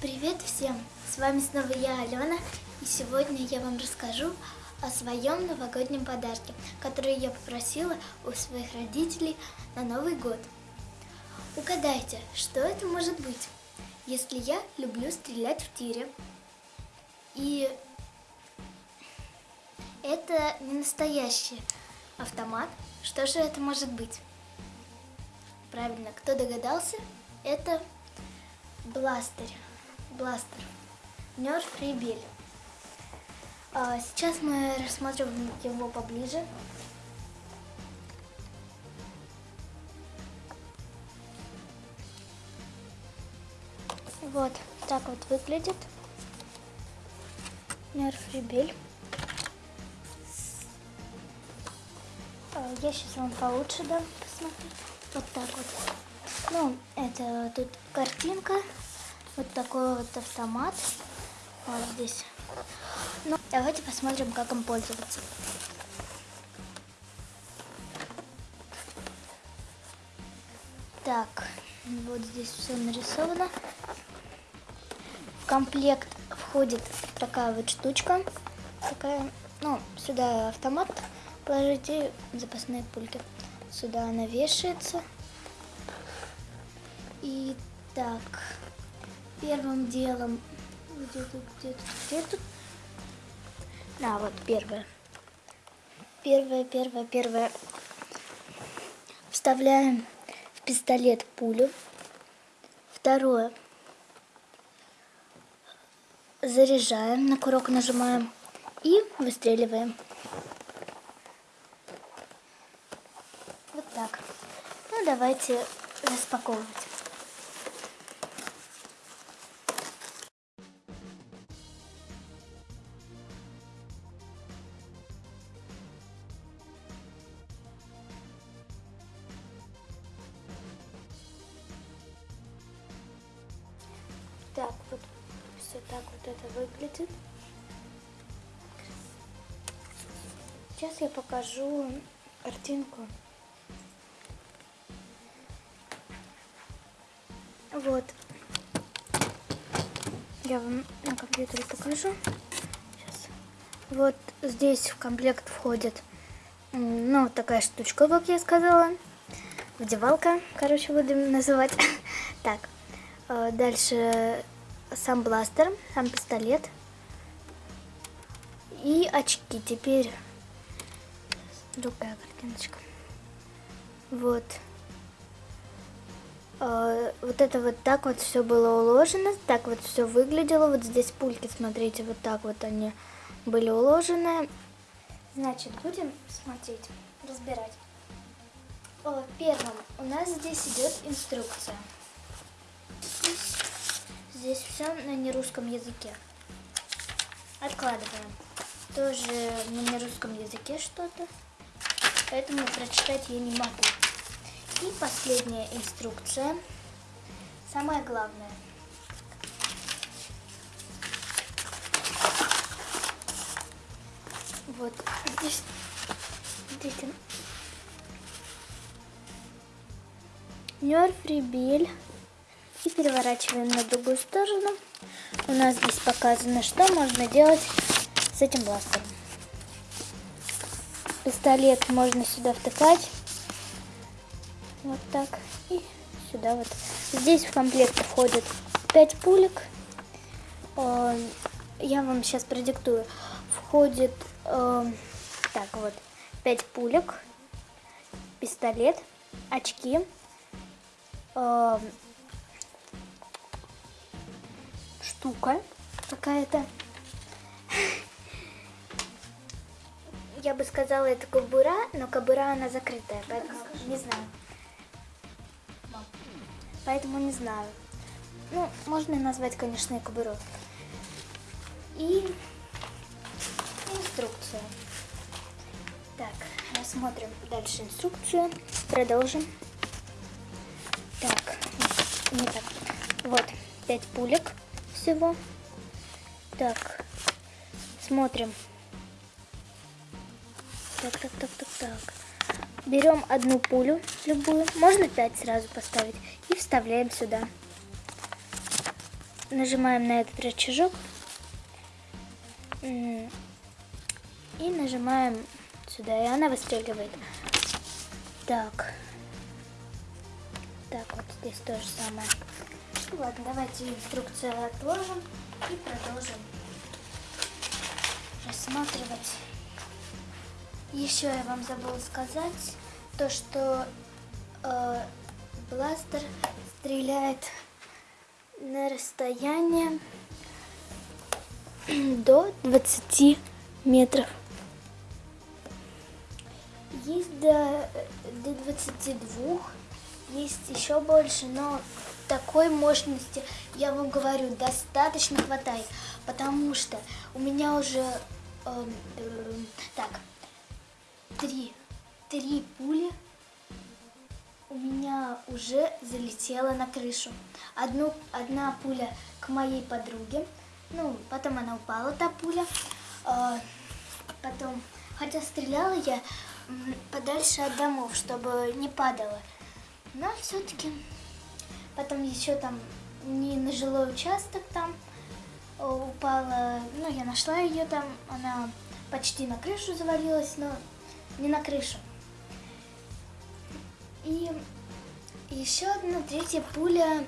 Привет всем! С вами снова я, Алена, и сегодня я вам расскажу о своем новогоднем подарке, который я попросила у своих родителей на Новый год. Угадайте, что это может быть, если я люблю стрелять в тире. И это не настоящий автомат. Что же это может быть? Правильно, кто догадался? Это бластер. Бластер. Нерф Ребель. А, сейчас мы рассмотрим его поближе. Вот так вот выглядит. Нерф Ребель. А, я сейчас вам получше дам посмотреть. Вот так вот. Ну, это тут картинка. Вот такой вот автомат. Вот здесь. Ну, давайте посмотрим, как им пользоваться. Так, вот здесь все нарисовано. В комплект входит такая вот штучка. Такая, ну, сюда автомат положите, запасные пульки. Сюда она вешается. И так, первым делом, где тут, где тут, где тут? Да, вот первое. Первое, первое, первое. Вставляем в пистолет пулю. Второе. Заряжаем, на курок нажимаем и выстреливаем. Вот так. Ну, давайте распаковывать. Это выглядит. Сейчас я покажу картинку. Вот. Я вам на компьютере покажу. Сейчас. Вот здесь в комплект входит, ну, такая штучка, как я сказала. Вдевалка, короче, будем называть. Так, э, дальше сам бластер, сам пистолет. И очки. Теперь другая картиночка. Вот. Э, вот это вот так вот все было уложено, так вот все выглядело. Вот здесь пульки, смотрите, вот так вот они были уложены. Значит, будем смотреть, разбирать. Первым у нас здесь идет инструкция. Здесь все на нерусском языке. Откладываем. Тоже на нерусском языке что-то. Поэтому прочитать я не могу. И последняя инструкция. Самое главное. Вот здесь, смотрите, Нерф Ребель. И переворачиваем на другую сторону. У нас здесь показано, что можно делать с этим бластером. Пистолет можно сюда втыкать. Вот так. И сюда вот. Здесь в комплект входит 5 пулек. Э, я вам сейчас продиктую. Входит, э, так вот, 5 пулек, пистолет, очки, штука какая-то. Я бы сказала, это кобура, но кобура она закрытая, поэтому не знаю. Поэтому не знаю. Ну, можно назвать, конечно, и кобуру. И инструкция. Так, рассмотрим дальше инструкцию. Продолжим. Так, не так. Вот, 5 пулек всего. Так, смотрим. Так, так, так, так, так. Берем одну пулю, любую, можно 5 сразу поставить, и вставляем сюда. нажимаем на этот рычажок и нажимаем сюда, и она выстреливает. Так. Так, вот здесь то же самое. Ну ладно, давайте инструкцию отложим и продолжим рассматривать. Еще я вам забыла сказать, то что э, бластер стреляет на расстояние до 20 метров. Есть до, до 22, есть еще больше, но такой мощности, я вам говорю, достаточно хватает, потому что у меня уже, э, э, так, три, три пули у меня уже залетела на крышу. Одну, одна пуля к моей подруге, ну, потом она упала, та пуля, э, потом, хотя стреляла я подальше от домов, чтобы не падала, но все-таки Потом еще там не на жилой участок там э, упала, ну, я нашла ее там, она почти на крышу завалилась, но не на крышу. И еще одна третья пуля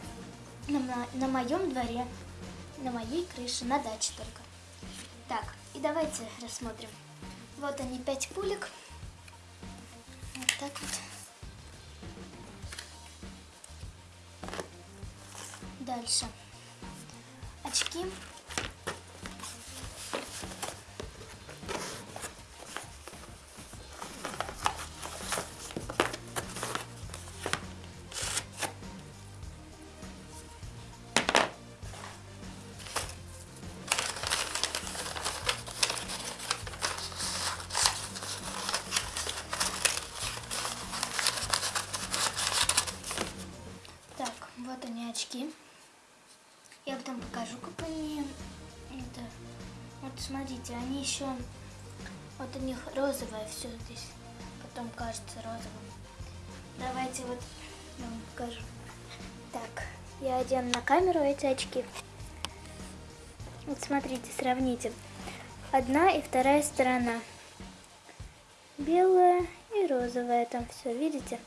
на, на моем дворе, на моей крыше, на даче только. Так, и давайте рассмотрим. Вот они, пять пулек. Вот так вот. Дальше. Очки. Смотрите, они еще вот у них розовое все здесь. Потом кажется розовым. Давайте вот я вам покажу. Так, я одену на камеру эти очки. Вот смотрите, сравните. Одна и вторая сторона. Белая и розовая там все, видите?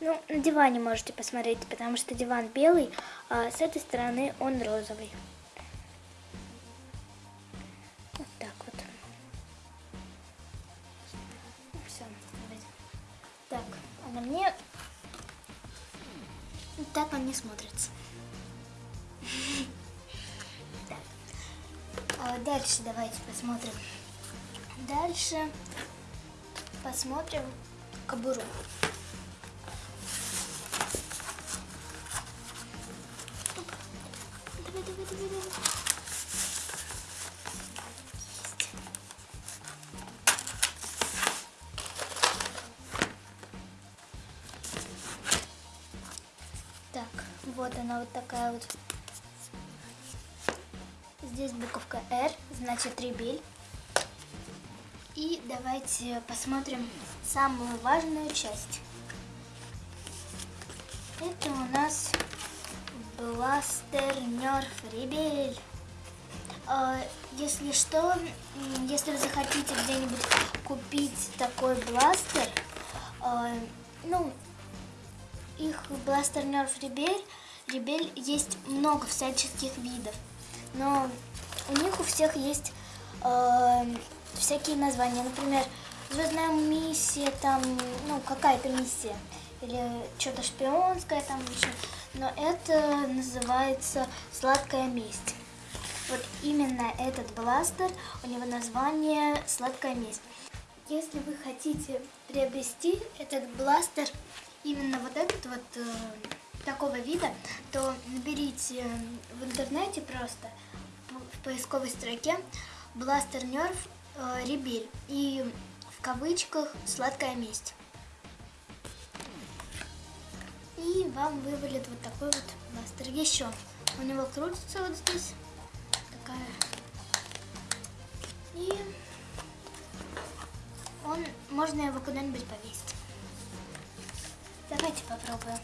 Ну, на диване можете посмотреть, потому что диван белый, а с этой стороны он розовый. На мне так он не смотрится. А дальше давайте посмотрим. Дальше посмотрим кобуру. Вот такая вот. Здесь буковка R, значит ребель. И давайте посмотрим самую важную часть. Это у нас Бластер Нерф Ребель. А, Если что, если вы захотите где-нибудь купить такой бластер, а, ну, их бластер Нерф Ребель, Ребель есть много всяческих видов, но у них у всех есть а, всякие названия, например, Звездная миссия, там, ну, какая-то миссия, или что-то шпионское там еще, но это называется «Сладкая месть». Вот именно этот бластер, у него название «Сладкая месть». Если вы хотите приобрести этот бластер, именно вот этот вот э, такого вида, то наберите в интернете просто в поисковой строке бластер Нерф э, и в кавычках «Сладкая месть». И вам вывалит вот такой вот бластер. Еще у него крутится вот здесь такая. И он, можно его куда-нибудь повесить. Давайте попробуем.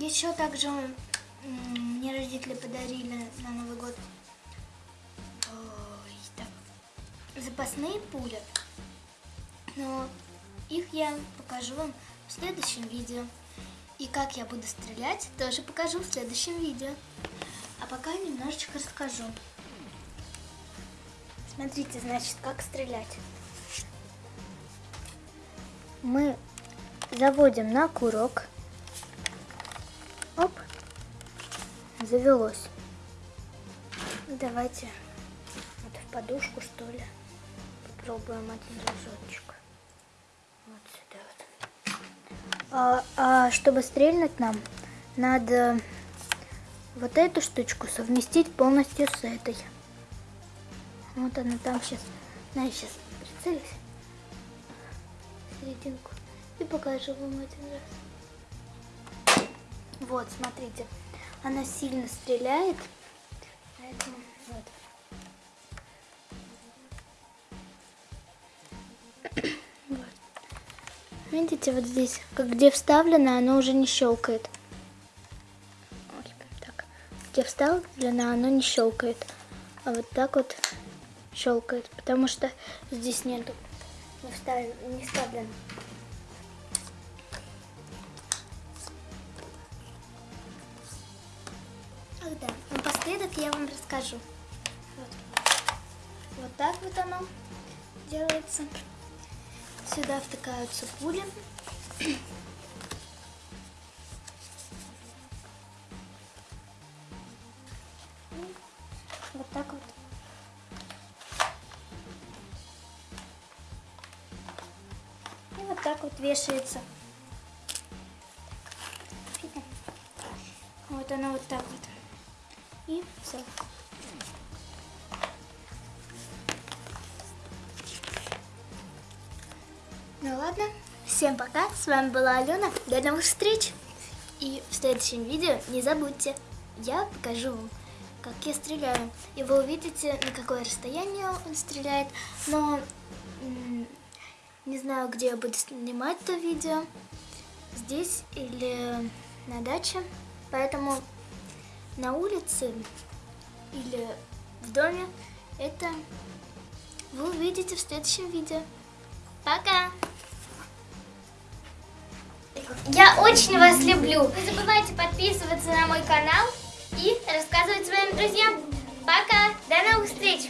Еще также мне родители подарили на Новый год ой, так, запасные пули. Но их я покажу вам в следующем видео. И как я буду стрелять, тоже покажу в следующем видео. А пока немножечко расскажу. Смотрите, значит, как стрелять. Мы заводим на курок. Завелось. Давайте вот в подушку, что ли, попробуем один разочек. Вот сюда вот. А, а чтобы стрельнуть нам, надо вот эту штучку совместить полностью с этой. Вот она там сейчас. На, я сейчас прицелюсь. Серединку. И покажу вам один раз. Вот, смотрите. Она сильно стреляет. Поэтому вот. Вот. Видите, вот здесь, как где вставлено, оно уже не щелкает. Ой, так. Где вставлено, оно не щелкает. А вот так вот щелкает, потому что здесь нету, не вставлен, не вставлен. Напоследок я вам расскажу. Вот, вот так вот оно делается. Сюда втыкаются пули. Вот так вот. И вот так вот вешается. Вот она вот так вот. И все. Ну ладно, всем пока, с вами была Алена, до новых встреч! И в следующем видео не забудьте, я покажу вам, как я стреляю. И вы увидите, на какое расстояние он стреляет, но не знаю, где я буду снимать это видео, здесь или на даче, поэтому на улице или в доме это вы увидите в следующем видео. Пока! Я очень вас люблю. Не забывайте подписываться на мой канал и рассказывать своим друзьям. Пока! До новых встреч!